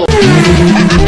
Oh.